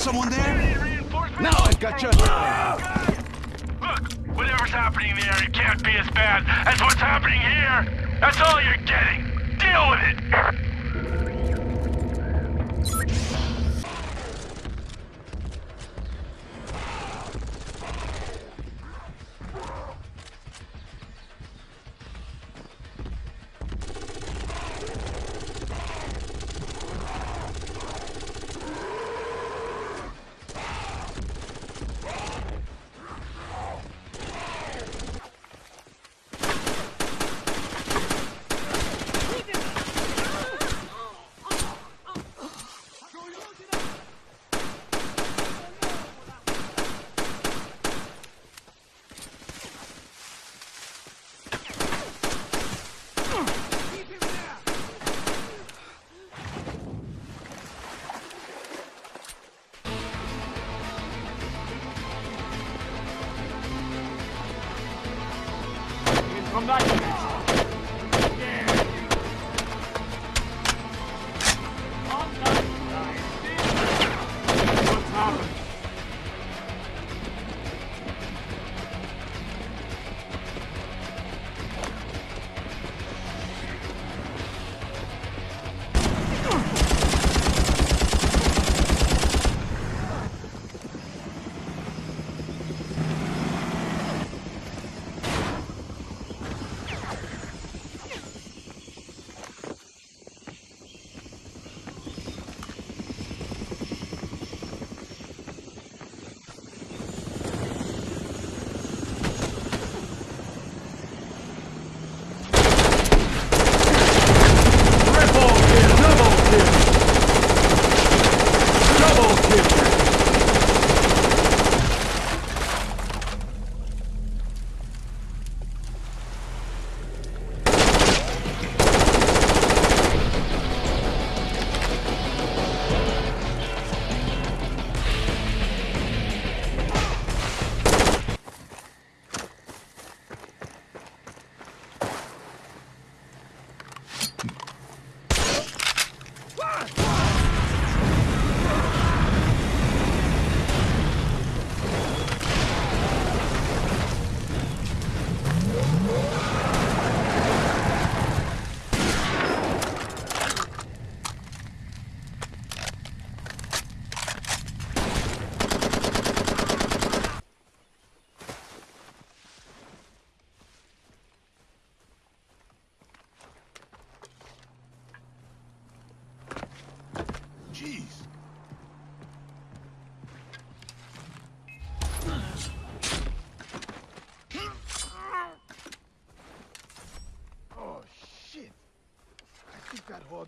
someone there? Now I got you. Look, whatever's happening there, it can't be as bad as what's happening here. That's all you're getting. Deal with it.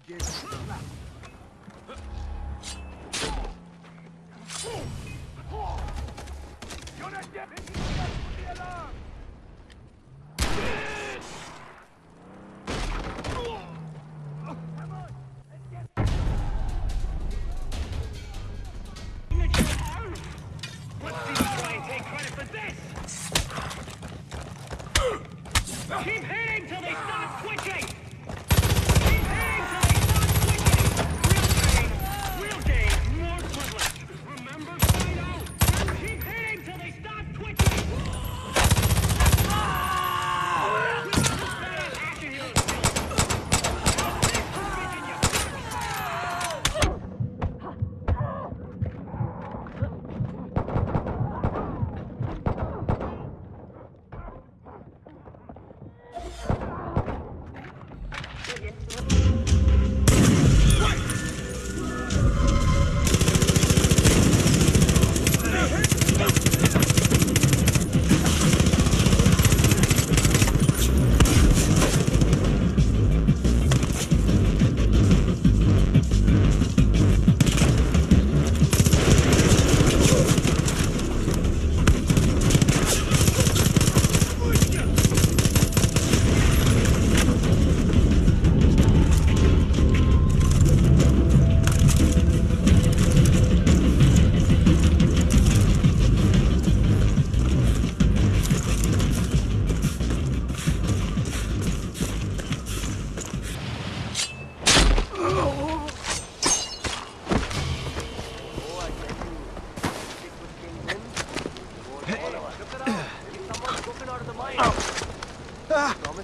Slap. You're not dead. the alarm.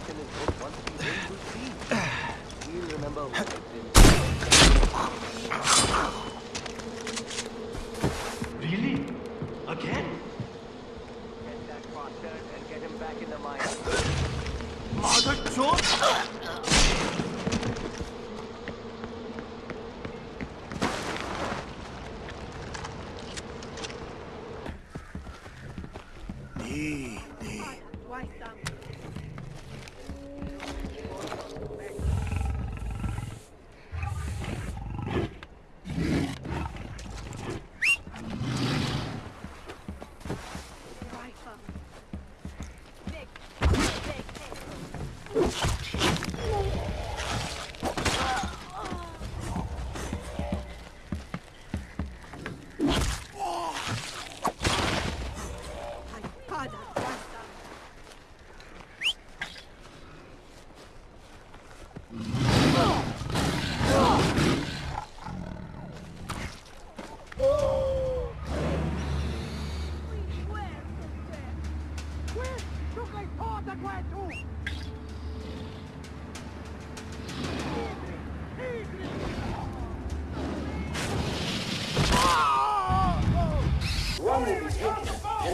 Promise his boat once we win, we'll. He'll remember what it did. Really? Again? Get that bastard and get him back in the mine. Mother George!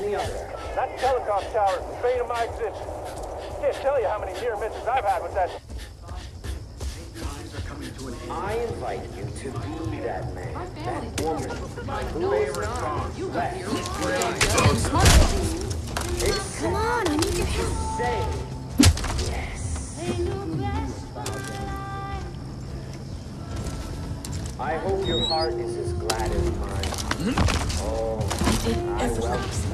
That telecom tower is the bane of my existence. Can't tell you how many near misses I've had with that. I invite you to be that man, that woman, who is not less Come on, I need your help. say yes. I hope your heart is as glad as mine. Oh, I did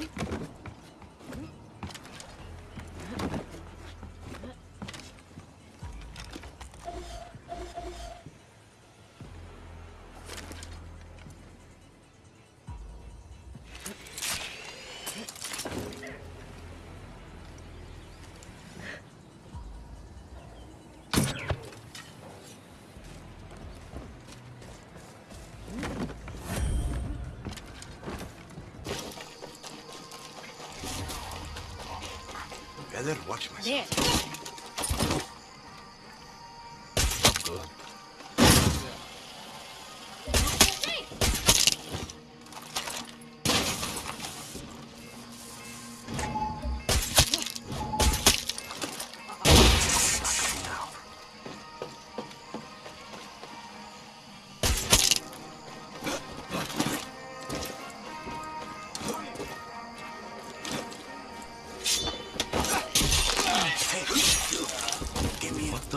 Mm-hmm. I better watch myself. There.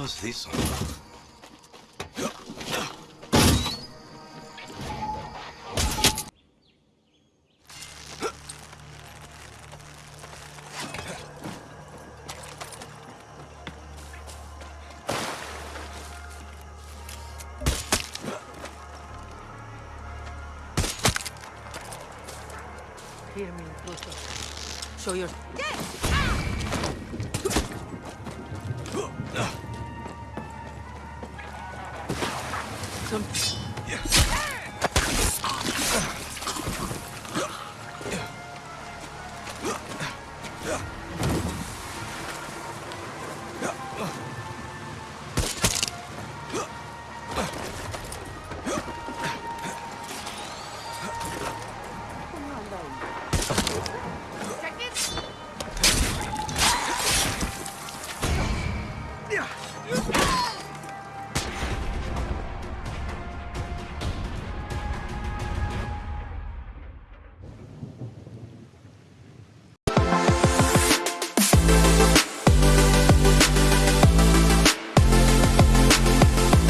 Does this on? Hear me closer. Show your. some... Yeah.